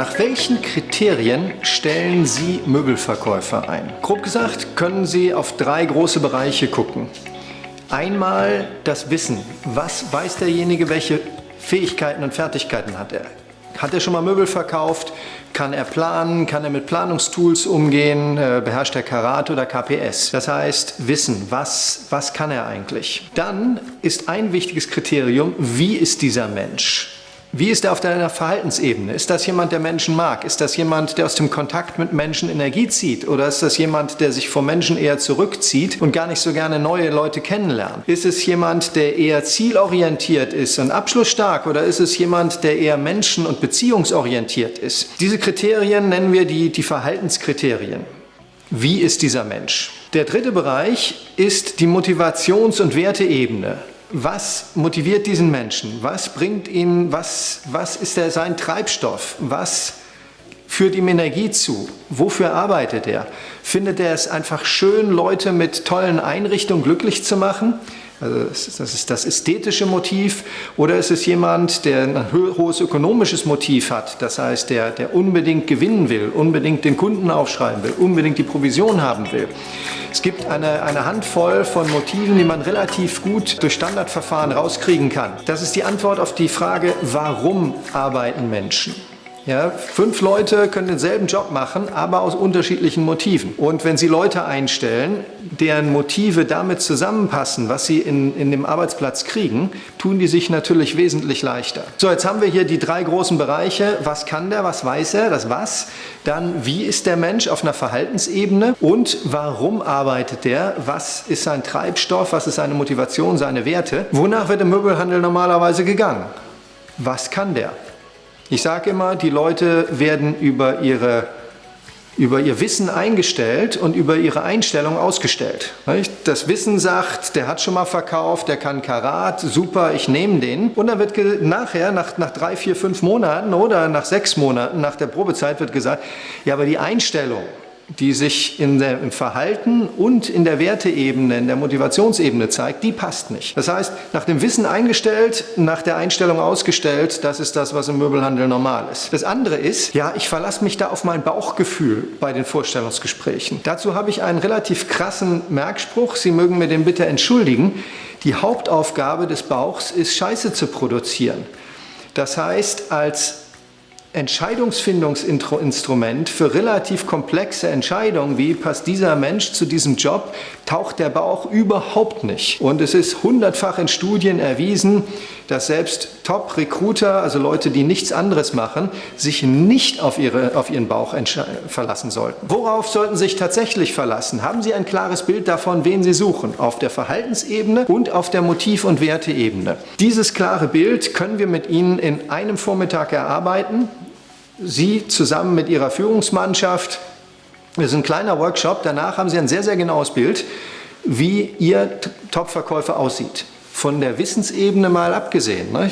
Nach welchen Kriterien stellen Sie Möbelverkäufer ein? Grob gesagt können Sie auf drei große Bereiche gucken. Einmal das Wissen. Was weiß derjenige, welche Fähigkeiten und Fertigkeiten hat er? Hat er schon mal Möbel verkauft? Kann er planen? Kann er mit Planungstools umgehen? Äh, beherrscht er Karate oder KPS? Das heißt, Wissen. Was, was kann er eigentlich? Dann ist ein wichtiges Kriterium, wie ist dieser Mensch? Wie ist er auf deiner Verhaltensebene? Ist das jemand, der Menschen mag? Ist das jemand, der aus dem Kontakt mit Menschen Energie zieht? Oder ist das jemand, der sich vor Menschen eher zurückzieht und gar nicht so gerne neue Leute kennenlernt? Ist es jemand, der eher zielorientiert ist und abschlussstark? Oder ist es jemand, der eher menschen- und beziehungsorientiert ist? Diese Kriterien nennen wir die, die Verhaltenskriterien. Wie ist dieser Mensch? Der dritte Bereich ist die Motivations- und Werteebene. Was motiviert diesen Menschen? Was bringt ihn, was, was ist der, sein Treibstoff? Was führt ihm Energie zu? Wofür arbeitet er? Findet er es einfach schön, Leute mit tollen Einrichtungen glücklich zu machen? Also das ist das ästhetische Motiv oder ist es jemand, der ein hohes ökonomisches Motiv hat, das heißt, der, der unbedingt gewinnen will, unbedingt den Kunden aufschreiben will, unbedingt die Provision haben will. Es gibt eine, eine Handvoll von Motiven, die man relativ gut durch Standardverfahren rauskriegen kann. Das ist die Antwort auf die Frage, warum arbeiten Menschen? Ja, fünf Leute können denselben Job machen, aber aus unterschiedlichen Motiven. Und wenn Sie Leute einstellen, deren Motive damit zusammenpassen, was sie in, in dem Arbeitsplatz kriegen, tun die sich natürlich wesentlich leichter. So, jetzt haben wir hier die drei großen Bereiche. Was kann der, was weiß er, das Was. Dann, wie ist der Mensch auf einer Verhaltensebene und warum arbeitet der? Was ist sein Treibstoff, was ist seine Motivation, seine Werte? Wonach wird im Möbelhandel normalerweise gegangen? Was kann der? Ich sage immer, die Leute werden über, ihre, über ihr Wissen eingestellt und über ihre Einstellung ausgestellt. Das Wissen sagt, der hat schon mal verkauft, der kann Karat, super, ich nehme den. Und dann wird nachher, nach, nach drei, vier, fünf Monaten oder nach sechs Monaten, nach der Probezeit wird gesagt, ja, aber die Einstellung, die sich in der, im Verhalten und in der Werteebene, in der Motivationsebene zeigt, die passt nicht. Das heißt, nach dem Wissen eingestellt, nach der Einstellung ausgestellt, das ist das, was im Möbelhandel normal ist. Das andere ist, ja, ich verlasse mich da auf mein Bauchgefühl bei den Vorstellungsgesprächen. Dazu habe ich einen relativ krassen Merkspruch, Sie mögen mir den bitte entschuldigen. Die Hauptaufgabe des Bauchs ist, Scheiße zu produzieren. Das heißt, als Entscheidungsfindungsinstrument für relativ komplexe Entscheidungen, wie passt dieser Mensch zu diesem Job, taucht der Bauch überhaupt nicht. Und es ist hundertfach in Studien erwiesen, dass selbst Top-Recruiter, also Leute, die nichts anderes machen, sich nicht auf, ihre, auf ihren Bauch verlassen sollten. Worauf sollten Sie sich tatsächlich verlassen? Haben Sie ein klares Bild davon, wen Sie suchen? Auf der Verhaltensebene und auf der Motiv- und Werteebene. Dieses klare Bild können wir mit Ihnen in einem Vormittag erarbeiten. Sie zusammen mit Ihrer Führungsmannschaft. Das ist ein kleiner Workshop. Danach haben Sie ein sehr, sehr genaues Bild, wie Ihr Top-Verkäufer aussieht. Von der Wissensebene mal abgesehen. Ne?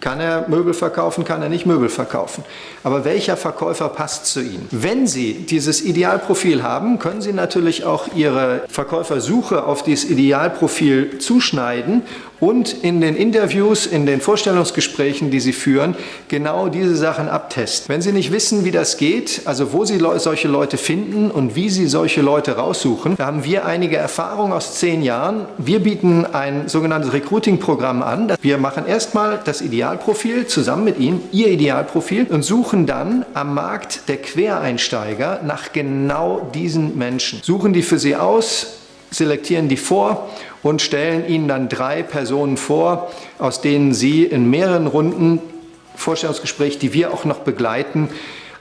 Kann er Möbel verkaufen, kann er nicht Möbel verkaufen. Aber welcher Verkäufer passt zu Ihnen? Wenn Sie dieses Idealprofil haben, können Sie natürlich auch Ihre Verkäufersuche auf dieses Idealprofil zuschneiden und in den Interviews, in den Vorstellungsgesprächen, die Sie führen, genau diese Sachen abtesten. Wenn Sie nicht wissen, wie das geht, also wo Sie solche Leute finden und wie Sie solche Leute raussuchen, da haben wir einige Erfahrungen aus zehn Jahren. Wir bieten ein sogenanntes Recruiting-Programm an. Wir machen erstmal das Idealprofil zusammen mit Ihnen, Ihr Idealprofil und suchen dann am Markt der Quereinsteiger nach genau diesen Menschen. Suchen die für Sie aus, selektieren die vor und stellen Ihnen dann drei Personen vor, aus denen Sie in mehreren Runden Vorstellungsgespräch, die wir auch noch begleiten,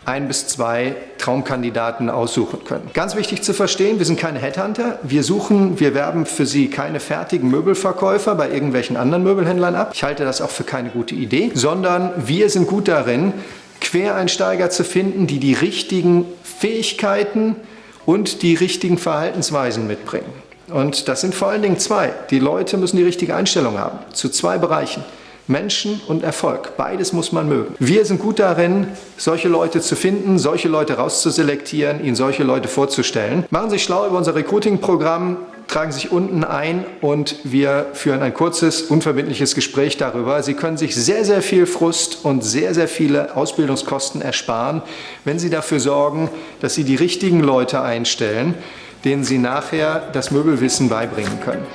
ein bis zwei Traumkandidaten aussuchen können. Ganz wichtig zu verstehen, wir sind keine Headhunter. Wir suchen, wir werben für Sie keine fertigen Möbelverkäufer bei irgendwelchen anderen Möbelhändlern ab. Ich halte das auch für keine gute Idee, sondern wir sind gut darin, Quereinsteiger zu finden, die die richtigen Fähigkeiten und die richtigen Verhaltensweisen mitbringen. Und das sind vor allen Dingen zwei. Die Leute müssen die richtige Einstellung haben zu zwei Bereichen. Menschen und Erfolg. Beides muss man mögen. Wir sind gut darin, solche Leute zu finden, solche Leute rauszuselektieren, ihnen solche Leute vorzustellen. Machen Sie sich schlau über unser Recruiting-Programm. Tragen sich unten ein und wir führen ein kurzes, unverbindliches Gespräch darüber. Sie können sich sehr, sehr viel Frust und sehr, sehr viele Ausbildungskosten ersparen, wenn Sie dafür sorgen, dass Sie die richtigen Leute einstellen, denen Sie nachher das Möbelwissen beibringen können.